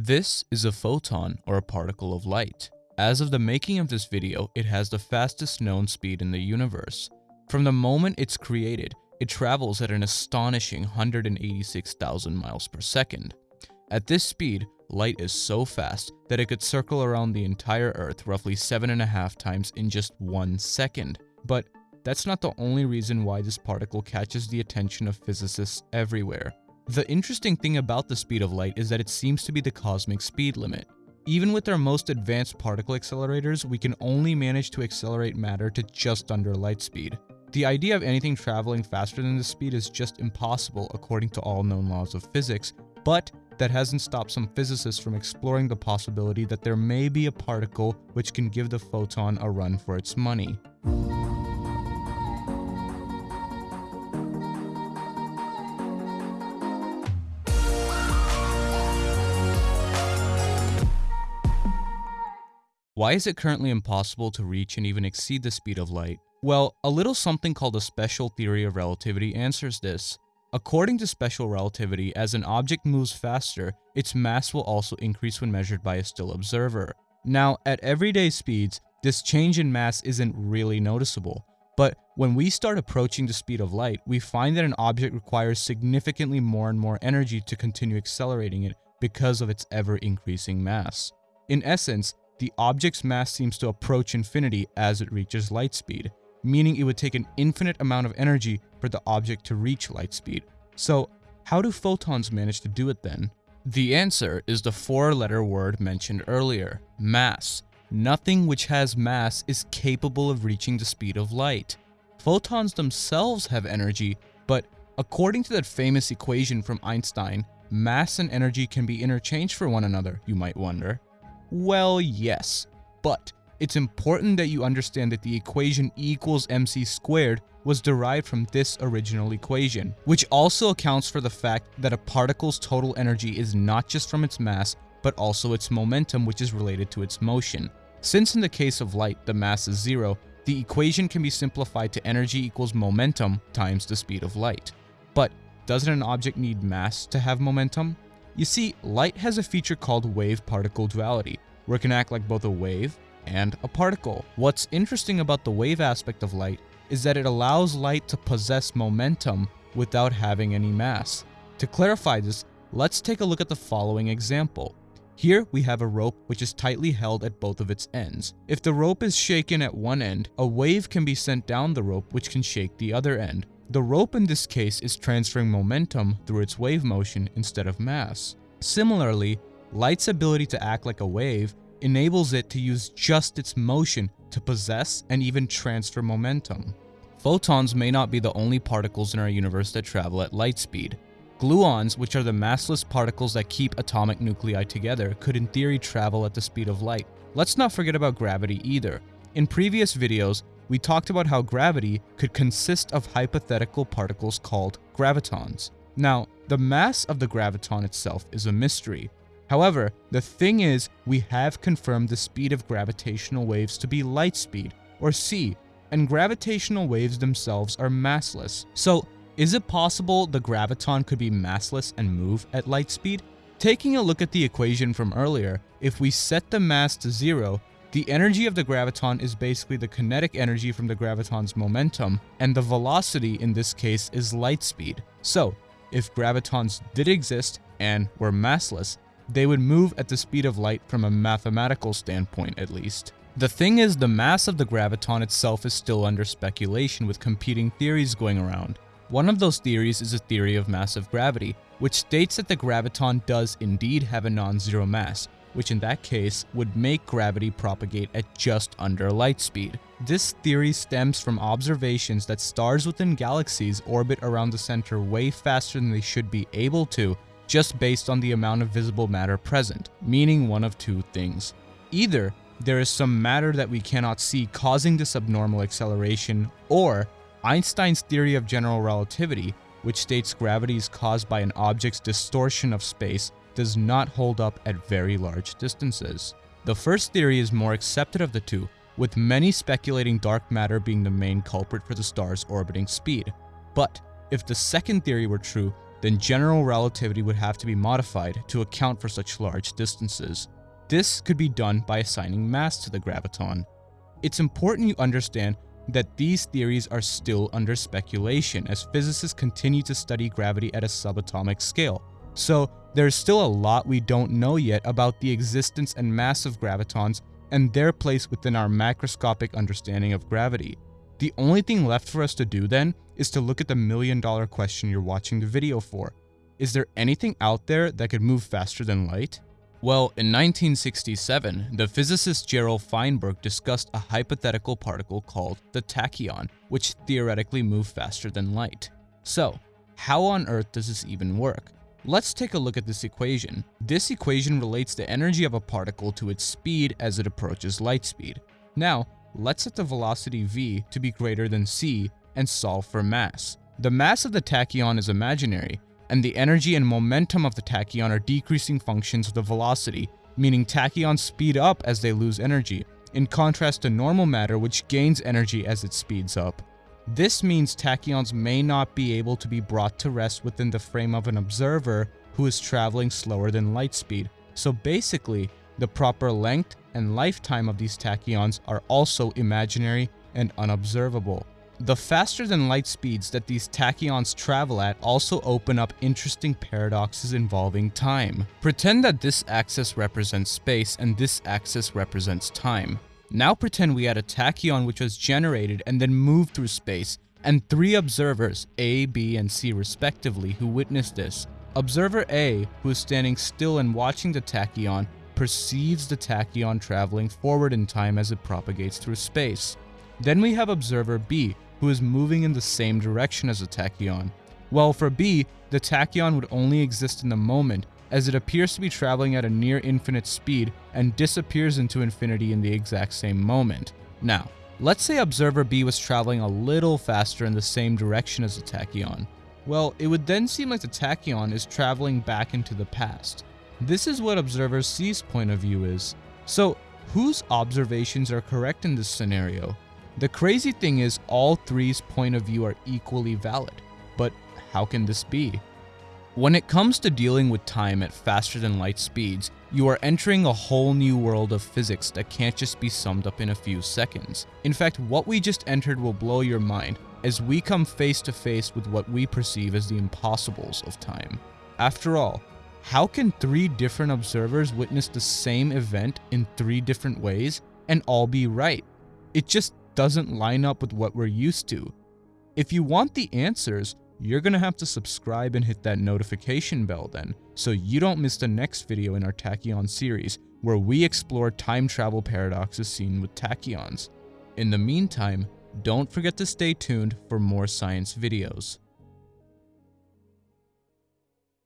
This is a photon or a particle of light. As of the making of this video, it has the fastest known speed in the universe. From the moment it's created, it travels at an astonishing 186,000 miles per second. At this speed, light is so fast that it could circle around the entire Earth roughly seven and a half times in just one second. But that's not the only reason why this particle catches the attention of physicists everywhere. The interesting thing about the speed of light is that it seems to be the cosmic speed limit. Even with our most advanced particle accelerators, we can only manage to accelerate matter to just under light speed. The idea of anything traveling faster than this speed is just impossible according to all known laws of physics, but that hasn't stopped some physicists from exploring the possibility that there may be a particle which can give the photon a run for its money. Why is it currently impossible to reach and even exceed the speed of light? Well, a little something called the special theory of relativity answers this. According to special relativity, as an object moves faster, its mass will also increase when measured by a still observer. Now, at everyday speeds, this change in mass isn't really noticeable. But when we start approaching the speed of light, we find that an object requires significantly more and more energy to continue accelerating it because of its ever-increasing mass. In essence, the object's mass seems to approach infinity as it reaches light speed, meaning it would take an infinite amount of energy for the object to reach light speed. So how do photons manage to do it then? The answer is the four-letter word mentioned earlier, mass. Nothing which has mass is capable of reaching the speed of light. Photons themselves have energy, but according to that famous equation from Einstein, mass and energy can be interchanged for one another, you might wonder. Well, yes, but it's important that you understand that the equation E equals mc squared was derived from this original equation, which also accounts for the fact that a particle's total energy is not just from its mass, but also its momentum which is related to its motion. Since in the case of light the mass is zero, the equation can be simplified to energy equals momentum times the speed of light. But doesn't an object need mass to have momentum? You see, light has a feature called wave-particle duality, where it can act like both a wave and a particle. What's interesting about the wave aspect of light is that it allows light to possess momentum without having any mass. To clarify this, let's take a look at the following example. Here we have a rope which is tightly held at both of its ends. If the rope is shaken at one end, a wave can be sent down the rope which can shake the other end. The rope in this case is transferring momentum through its wave motion instead of mass. Similarly, light's ability to act like a wave enables it to use just its motion to possess and even transfer momentum. Photons may not be the only particles in our universe that travel at light speed. Gluons, which are the massless particles that keep atomic nuclei together, could in theory travel at the speed of light. Let's not forget about gravity either. In previous videos, we talked about how gravity could consist of hypothetical particles called gravitons. Now, the mass of the graviton itself is a mystery. However, the thing is, we have confirmed the speed of gravitational waves to be light speed, or c, and gravitational waves themselves are massless. So, is it possible the graviton could be massless and move at light speed? Taking a look at the equation from earlier, if we set the mass to zero, the energy of the graviton is basically the kinetic energy from the graviton's momentum, and the velocity in this case is light speed. So, if gravitons did exist and were massless, they would move at the speed of light from a mathematical standpoint at least. The thing is, the mass of the graviton itself is still under speculation with competing theories going around. One of those theories is a theory of massive gravity, which states that the graviton does indeed have a non-zero mass, which in that case would make gravity propagate at just under light speed. This theory stems from observations that stars within galaxies orbit around the center way faster than they should be able to just based on the amount of visible matter present, meaning one of two things. Either there is some matter that we cannot see causing this abnormal acceleration, or Einstein's theory of general relativity, which states gravity is caused by an object's distortion of space does not hold up at very large distances. The first theory is more accepted of the two, with many speculating dark matter being the main culprit for the star's orbiting speed. But if the second theory were true, then general relativity would have to be modified to account for such large distances. This could be done by assigning mass to the graviton. It's important you understand that these theories are still under speculation as physicists continue to study gravity at a subatomic scale. So there's still a lot we don't know yet about the existence and mass of gravitons and their place within our macroscopic understanding of gravity. The only thing left for us to do then is to look at the million dollar question you're watching the video for. Is there anything out there that could move faster than light? Well, in 1967, the physicist Gerald Feinberg discussed a hypothetical particle called the tachyon, which theoretically moved faster than light. So, how on earth does this even work? Let's take a look at this equation. This equation relates the energy of a particle to its speed as it approaches light speed. Now, let's set the velocity v to be greater than c and solve for mass. The mass of the tachyon is imaginary, and the energy and momentum of the tachyon are decreasing functions of the velocity, meaning tachyons speed up as they lose energy, in contrast to normal matter which gains energy as it speeds up. This means tachyons may not be able to be brought to rest within the frame of an observer who is traveling slower than light speed. So basically, the proper length and lifetime of these tachyons are also imaginary and unobservable. The faster than light speeds that these tachyons travel at also open up interesting paradoxes involving time. Pretend that this axis represents space and this axis represents time. Now pretend we had a tachyon which was generated and then moved through space, and three observers, A, B, and C respectively, who witnessed this. Observer A, who is standing still and watching the tachyon, perceives the tachyon traveling forward in time as it propagates through space. Then we have observer B, who is moving in the same direction as the tachyon. Well, for B, the tachyon would only exist in the moment, as it appears to be traveling at a near infinite speed and disappears into infinity in the exact same moment. Now, let's say observer B was traveling a little faster in the same direction as the tachyon. Well, it would then seem like the tachyon is traveling back into the past. This is what observer C's point of view is. So, whose observations are correct in this scenario? The crazy thing is all three's point of view are equally valid. But how can this be? When it comes to dealing with time at faster than light speeds, you are entering a whole new world of physics that can't just be summed up in a few seconds. In fact, what we just entered will blow your mind as we come face to face with what we perceive as the impossibles of time. After all, how can three different observers witness the same event in three different ways and all be right? It just doesn't line up with what we're used to. If you want the answers, you're gonna have to subscribe and hit that notification bell then, so you don't miss the next video in our Tachyon series, where we explore time travel paradoxes seen with tachyons. In the meantime, don't forget to stay tuned for more science videos.